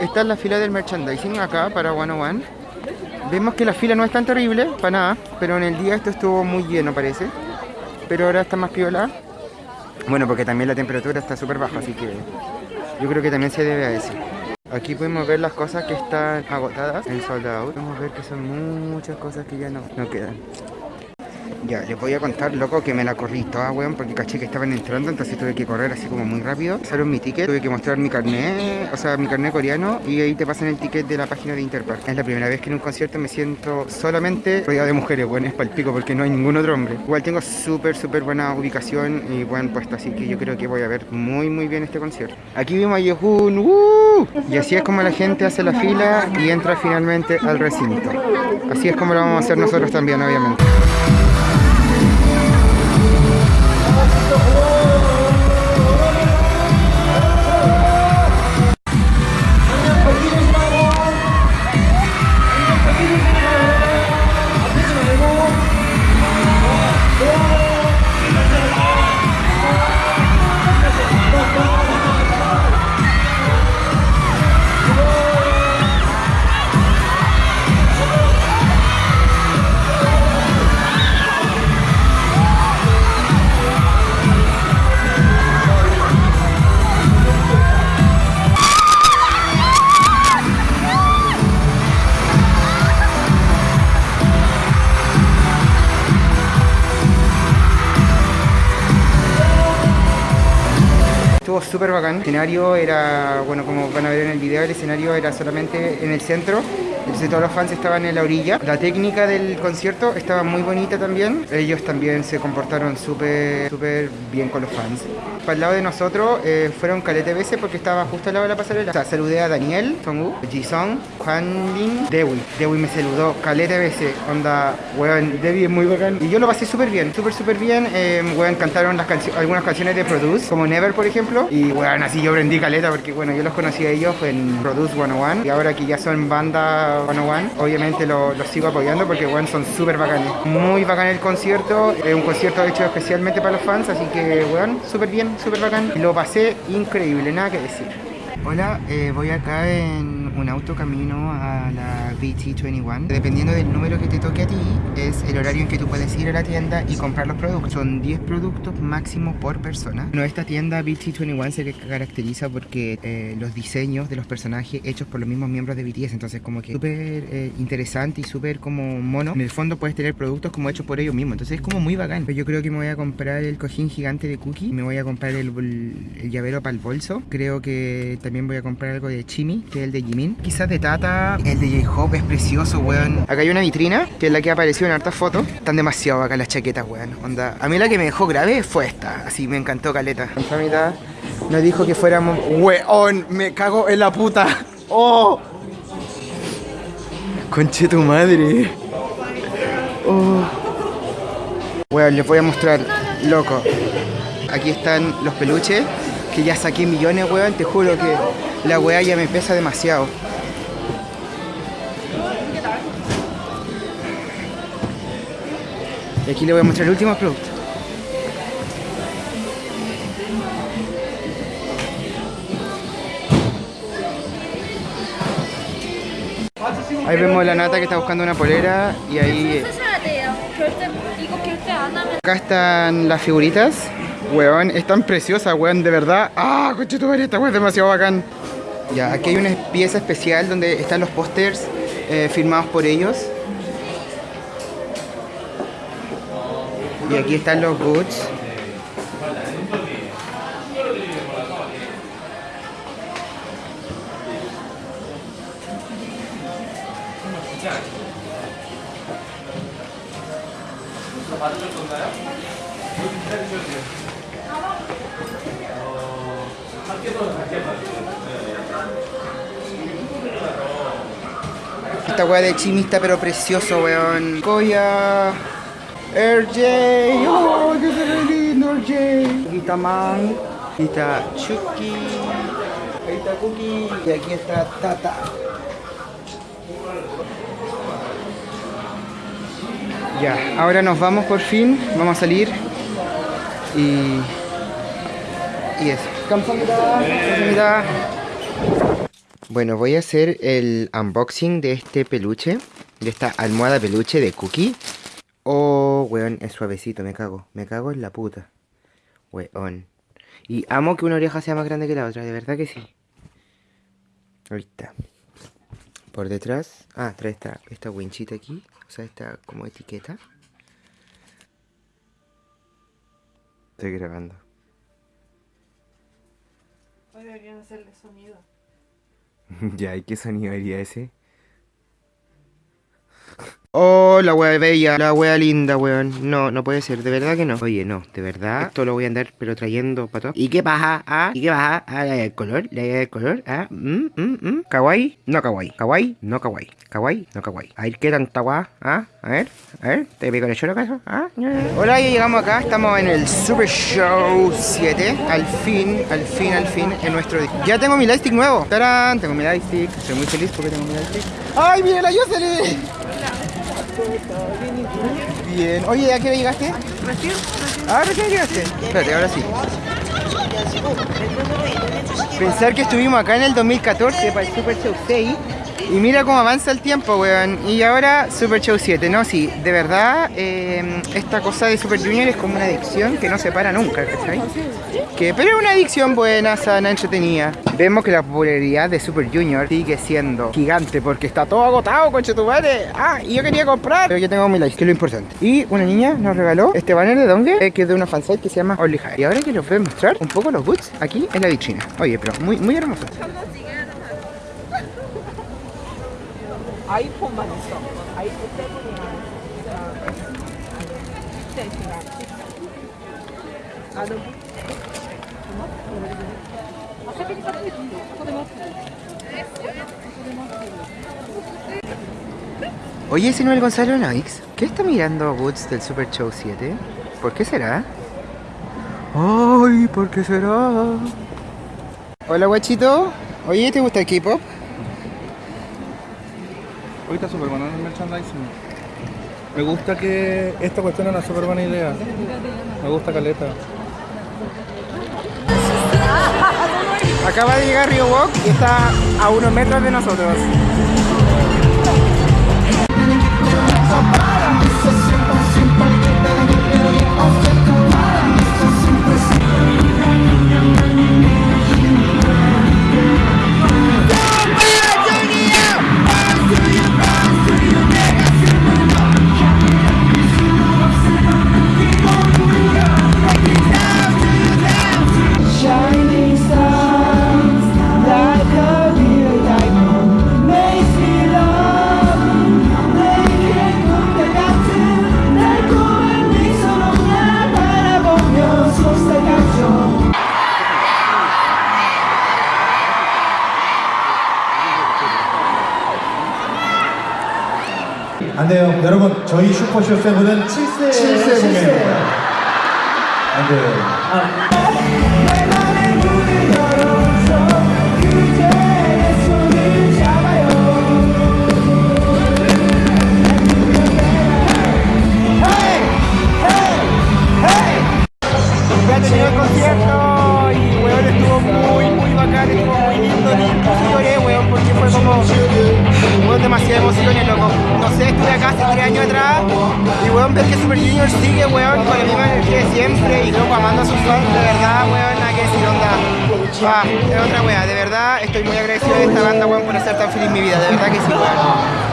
está la fila del merchandising acá para 101. Vemos que la fila no es tan terrible, para nada, pero en el día esto estuvo muy lleno parece. Pero ahora está más piola. Bueno, porque también la temperatura está súper baja, así que yo creo que también se debe a eso. Aquí podemos ver las cosas que están agotadas en soldado. Podemos ver que son muchas cosas que ya no, no quedan. Ya, les voy a contar, loco, que me la corrí toda, weón, porque caché que estaban entrando, entonces tuve que correr así como muy rápido. Pasaron mi ticket, tuve que mostrar mi carnet, o sea, mi carnet coreano, y ahí te pasan el ticket de la página de Interpark. Es la primera vez que en un concierto me siento solamente rodeado de mujeres, weón, es palpico, porque no hay ningún otro hombre. Igual tengo súper, súper buena ubicación y buen puesto, así que yo creo que voy a ver muy, muy bien este concierto. Aquí vimos a Yehun, ¡uh! Y así es como la gente hace la fila y entra finalmente al recinto. Así es como lo vamos a hacer nosotros también, obviamente. Súper bacán. El escenario era, bueno, como van a ver en el video, el escenario era solamente en el centro. Entonces todos los fans estaban en la orilla. La técnica del concierto estaba muy bonita también. Ellos también se comportaron súper súper bien con los fans. Para el lado de nosotros eh, fueron calete veces porque estaba justo al lado de la pasarela. O sea, saludé a Daniel, Song Jisung, Juan Lin, Dewi. Dewi me saludó calete veces. Onda, weón, Dewi es muy bacán. Y yo lo pasé súper bien, súper súper bien. Eh, weón, cantaron las cancio algunas canciones de Produce, como Never por ejemplo. Y weón, así yo aprendí caleta porque bueno, yo los conocí a ellos en Produce 101. Y ahora que ya son banda 101, obviamente los lo sigo apoyando porque weón, son súper bacanes. Muy bacán el concierto. Es un concierto hecho especialmente para los fans, así que weón, súper bien, súper bacán. Lo pasé increíble, nada que decir. Hola, eh, voy acá en un auto camino a la BT21. Dependiendo del número que te toque a ti, es el horario en que tú puedes ir a la tienda y comprar los productos. Son 10 productos máximo por persona. Bueno, esta tienda BT21 se caracteriza porque eh, los diseños de los personajes hechos por los mismos miembros de BTS, entonces como que súper eh, interesante y súper como mono. En el fondo puedes tener productos como hechos por ellos mismos, entonces es como muy bacán. Pero yo creo que me voy a comprar el cojín gigante de Cookie, me voy a comprar el, llavero para el bolso. Creo que también voy a comprar algo de Chimi, que es el de Jimin. Quizás de Tata, el de J-Hope es precioso, weón. Acá hay una vitrina, que es la que apareció en hartas fotos. Están demasiado acá las chaquetas, weón. Onda. A mí la que me dejó grave fue esta, así me encantó caleta. La mitad nos dijo que fuéramos... Weón, me cago en la puta. ¡Oh! Conche tu madre. Oh. Weón, les voy a mostrar, loco. Aquí están los peluches que ya saqué millones, weón, te juro que la weá ya me pesa demasiado. Y aquí le voy a mostrar el último producto. Ahí vemos la nata que está buscando una polera y ahí... Acá están las figuritas. Weón, es tan preciosa, weón, de verdad. ¡Ah, coche tu! Esta weón es demasiado bacán. Ya, aquí hay una pieza especial donde están los pósters eh, firmados por ellos. Y aquí están los goods. Esta weá de Chimi está pero precioso, weón. Koya. RJ. Oh, qué se lindo, RJ. Aquí está Man. Aquí está Chucky. Ahí está Cookie. Y aquí está Tata. Ya, ahora nos vamos por fin. Vamos a salir. Y. Y eso. Bueno, voy a hacer el unboxing de este peluche, de esta almohada peluche de Cookie. Oh, weón, es suavecito, me cago, me cago en la puta. Weón. Y amo que una oreja sea más grande que la otra, de verdad que sí. Está. Por detrás, ah, trae esta, esta winchita aquí, o sea, esta como etiqueta. Estoy grabando. Hoy deberían hacerle sonido. ya, ¿y qué sonido haría ese? Oh, la wea bella, la wea linda, weón. No, no puede ser, de verdad que no. Oye, no, de verdad. Esto lo voy a andar, pero trayendo para. ¿Y qué pasa? ¿Ah? ¿Y qué pasa? ¿Ah? ¿La del color? ¿La del color? ¿Ah? ¿Mm? ¿Mm? ¿Mm? ¿Kawaii? No kawaii. ¿Kawaii? No kawaii. ¿Kawaii? No kawaii. A ver, ¿qué tanta guá? ¿Ah? A ver, a ver. ¿Te pico el choro acaso? ¿Ah? Hola, ya llegamos acá. Estamos en el Super Show 7. Al fin, al fin, al fin, en nuestro... Ya tengo mi lightstick nuevo. ¡Tarán! Tengo mi lightstick. Estoy muy feliz porque tengo mi lightstick. ¡Ay, mira la Jocelyn! Bien. Oye, ¿a qué hora llegaste? Recién, Ah, recién llegaste. Espérate, ahora sí. Pensar que estuvimos acá en el 2014 para el Super Show 6 y mira cómo avanza el tiempo, weón. Y ahora Super Show 7, ¿no? Sí, de verdad, eh, esta cosa de Super Junior es como una adicción que no se para nunca, ¿cachai? Que, pero es una adicción buena, sana, entretenida. Vemos que la popularidad de Super Junior sigue siendo gigante porque está todo agotado, conche tu. Ah, y yo quería comprar. Pero yo tengo mi like, que es lo importante. Y una niña nos regaló este banner de Donge, eh, que es de una fansite que se llama Only High. Y ahora que les voy a mostrar un poco los boots aquí en la vitrina. Oye, pero muy, muy hermoso. 아이폰만 있어. 아이폰 세븐이랑 스테이트랑 나는 아, 세븐이 같은 Oye, ese no es el Gonzalo Noix. ¿Qué está mirando Woods del Super Show 7? ¿Por qué será? Ay, ¿por qué será? Hola, guachito. Oye, ¿te gusta el K-pop? Está súper buena el merchandising. Me gusta que esta cuestión es una súper buena idea. Me gusta Caleta. Acaba de llegar Rio Walk y está a unos metros de nosotros. 안 돼요. 여러분, 저희 슈퍼쇼 세븐은 7세, 7세 공연입니다. 안 돼요. 내 y weón ver que Super Junior sigue, weón, con la misma energía de siempre y loco amando a sus fans, de verdad, weón, nada que decir, onda. Ah, es otra wea, de verdad estoy muy agradecido de esta banda, weón, por hacer tan feliz mi vida, de verdad que sí, weón.